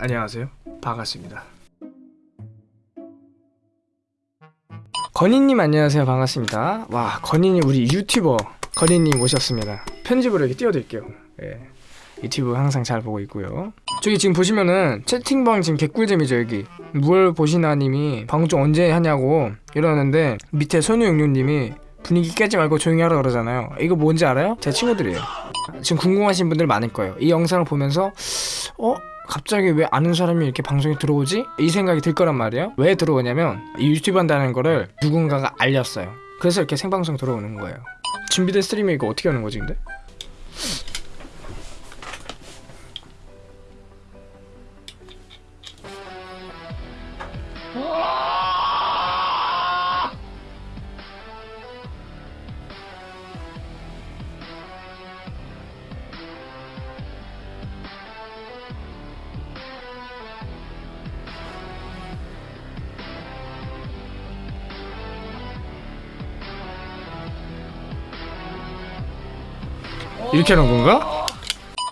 안녕하세요. 반갑습니다. 건희님 안녕하세요. 반갑습니다. 와 건희님 우리 유튜버 건희님 오셨습니다. 편집으로 이렇게 띄워드릴게요. 예. 유튜브 항상 잘 보고 있고요. 저기 지금 보시면은 채팅방 지금 개꿀잼이죠 여기. 뭘 보시나 님이 방송 언제 하냐고 이러는데 밑에 손우영룡님이 분위기 깨지 말고 조용히 하라 그러잖아요. 이거 뭔지 알아요? 제 친구들이에요. 지금 궁금하신 분들 많을 거예요. 이 영상을 보면서 어? 갑자기 왜 아는 사람이 이렇게 방송에 들어오지? 이 생각이 들 거란 말이에요. 왜 들어오냐면 이 유튜브 한다는 거를 누군가가 알렸어요. 그래서 이렇게 생방송 들어오는 거예요. 준비된 스트리밍 이거 어떻게 하는 거지 근데? 이렇게 하는 건가?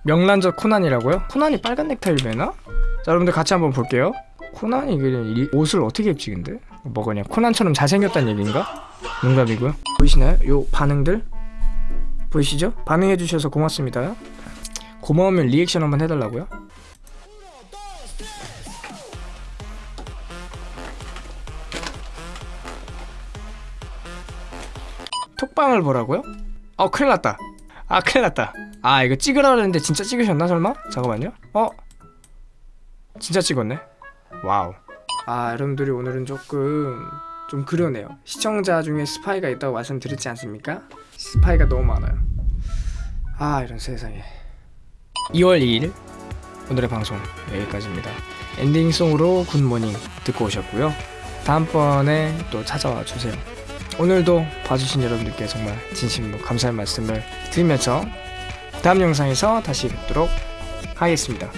명란젓 코난이라고요? 코난이 빨간 넥타이를 매나? 자 여러분들 같이 한번 볼게요 코난이 옷을 어떻게 입지 근데? 뭐 그냥 코난처럼 잘생겼다는 얘기인가? 농담이고요 보이시나요? 요 반응들? 보이시죠? 반응해주셔서 고맙습니다 고마우면 리액션 한번 해달라고요? 톡방을 보라고요? 어 큰일났다 아 큰일났다. 아 이거 찍으라 그랬는데 진짜 찍으셨나 설마? 잠깐만요. 어? 진짜 찍었네. 와우. 아 여러분들이 오늘은 조금 좀 그러네요. 시청자 중에 스파이가 있다고 말씀드렸지 않습니까? 스파이가 너무 많아요. 아 이런 세상에. 2월 2일 오늘의 방송 여기까지입니다. ending song으로 굿모닝 듣고 오셨고요. 다음번에 또 찾아와 주세요 오늘도 봐주신 여러분들께 정말 진심으로 감사의 말씀을 드리면서 다음 영상에서 다시 뵙도록 하겠습니다.